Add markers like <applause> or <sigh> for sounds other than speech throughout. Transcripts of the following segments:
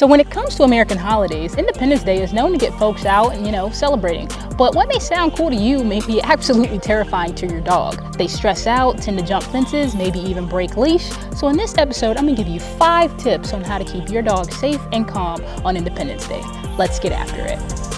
So when it comes to American holidays, Independence Day is known to get folks out and, you know, celebrating. But what may sound cool to you may be <laughs> absolutely terrifying to your dog. They stress out, tend to jump fences, maybe even break leash. So in this episode, I'm gonna give you five tips on how to keep your dog safe and calm on Independence Day. Let's get after it.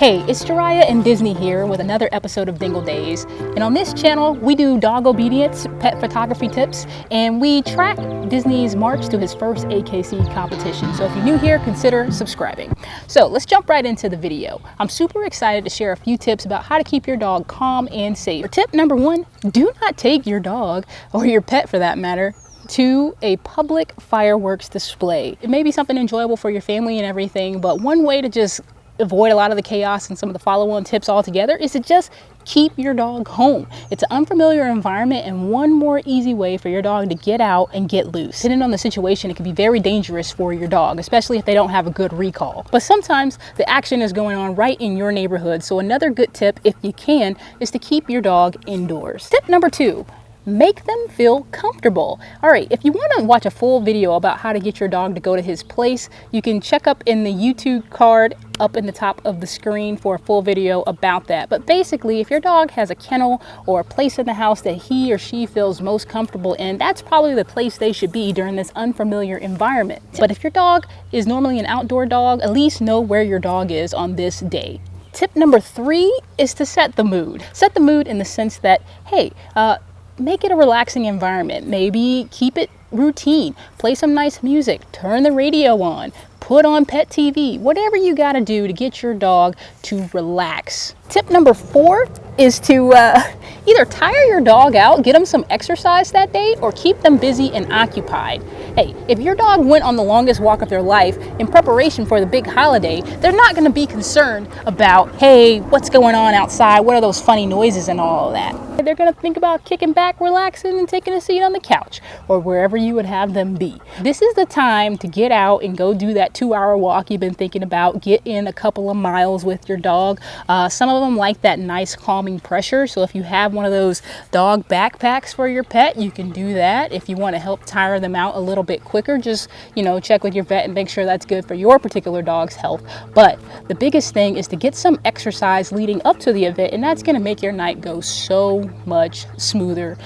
Hey, it's Jariah and Disney here with another episode of Dingle Days. And on this channel, we do dog obedience, pet photography tips, and we track Disney's march to his first AKC competition. So if you're new here, consider subscribing. So let's jump right into the video. I'm super excited to share a few tips about how to keep your dog calm and safe. Tip number one, do not take your dog, or your pet for that matter, to a public fireworks display. It may be something enjoyable for your family and everything, but one way to just avoid a lot of the chaos and some of the follow-on tips altogether is to just keep your dog home. It's an unfamiliar environment and one more easy way for your dog to get out and get loose. Depending on the situation, it can be very dangerous for your dog, especially if they don't have a good recall. But sometimes the action is going on right in your neighborhood. So another good tip, if you can, is to keep your dog indoors. Tip number two, make them feel comfortable. All right, if you want to watch a full video about how to get your dog to go to his place, you can check up in the YouTube card up in the top of the screen for a full video about that. But basically, if your dog has a kennel or a place in the house that he or she feels most comfortable in, that's probably the place they should be during this unfamiliar environment. But if your dog is normally an outdoor dog, at least know where your dog is on this day. Tip number three is to set the mood. Set the mood in the sense that, hey, uh, make it a relaxing environment. Maybe keep it routine. Play some nice music. Turn the radio on. Put on pet TV. Whatever you got to do to get your dog to relax. Tip number four is to uh, either tire your dog out, get them some exercise that day, or keep them busy and occupied. Hey, if your dog went on the longest walk of their life in preparation for the big holiday, they're not going to be concerned about, hey, what's going on outside? What are those funny noises and all that? They're going to think about kicking back, relaxing, and taking a seat on the couch or wherever you would have them be. This is the time to get out and go do that two hour walk you've been thinking about. Get in a couple of miles with your dog. Uh, some of them like that nice calming pressure. So if you have one of those dog backpacks for your pet, you can do that. If you want to help tire them out a little bit quicker, just, you know, check with your vet and make sure that's good for your particular dog's health. But the biggest thing is to get some exercise leading up to the event, and that's going to make your night go so much smoother.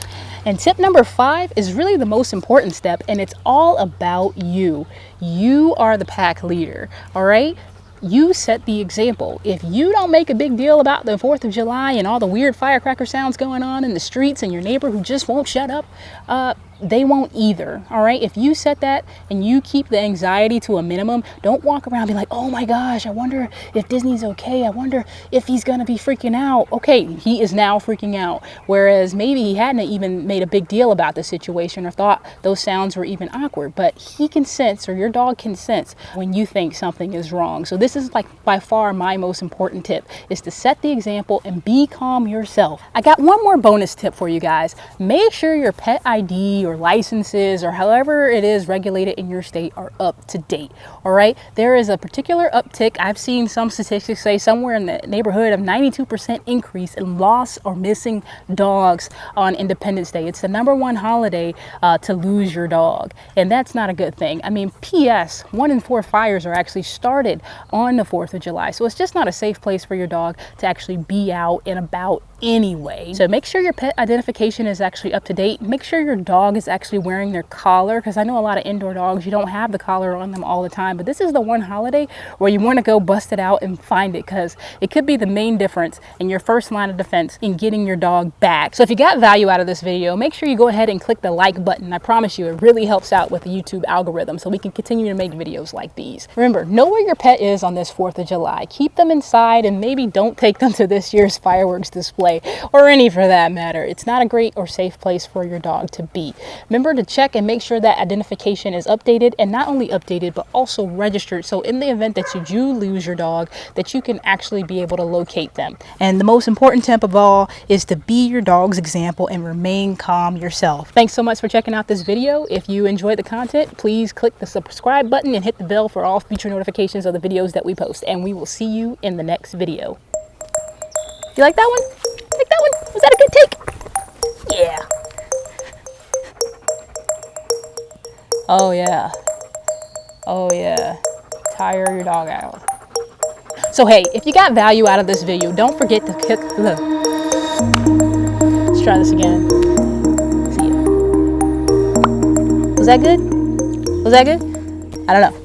And tip number five is really the most important step, and it's all about you. You are the pack leader, all right? You set the example. If you don't make a big deal about the 4th of July and all the weird firecracker sounds going on in the streets and your neighbor who just won't shut up, uh, they won't either. All right. If you set that and you keep the anxiety to a minimum, don't walk around be like, oh my gosh, I wonder if Disney's okay. I wonder if he's to be freaking out. Okay. He is now freaking out. Whereas maybe he hadn't even made a big deal about the situation or thought those sounds were even awkward, but he can sense or your dog can sense when you think something is wrong. So this is like by far my most important tip is to set the example and be calm yourself. I got one more bonus tip for you guys. Make sure your pet ID or licenses or however it is regulated in your state are up to date. All right. There is a particular uptick. I've seen some statistics say somewhere in the neighborhood of 92% increase in lost or missing dogs on Independence Day. It's the number one holiday uh, to lose your dog. And that's not a good thing. I mean, P.S. one in four fires are actually started on the 4th of July. So it's just not a safe place for your dog to actually be out and about anyway. So make sure your pet identification is actually up to date. Make sure your dog is actually wearing their collar because I know a lot of indoor dogs, you don't have the collar on them all the time, but this is the one holiday where you want to go bust it out and find it because it could be the main difference in your first line of defense in getting your dog back. So if you got value out of this video, make sure you go ahead and click the like button. I promise you, it really helps out with the YouTube algorithm so we can continue to make videos like these. Remember, know where your pet is on this 4th of July. Keep them inside and maybe don't take them to this year's fireworks display or any for that matter. It's not a great or safe place for your dog to be. Remember to check and make sure that identification is updated and not only updated, but also registered. So in the event that you do lose your dog, that you can actually be able to locate them. And the most important tip of all is to be your dog's example and remain calm yourself. Thanks so much for checking out this video. If you enjoyed the content, please click the subscribe button and hit the bell for all future notifications of the videos that we post. And we will see you in the next video. You like that one? Oh yeah. Oh yeah. Tire your dog out. So hey, if you got value out of this video, don't forget to hit the. Let's try this again. See ya. Was that good? Was that good? I don't know.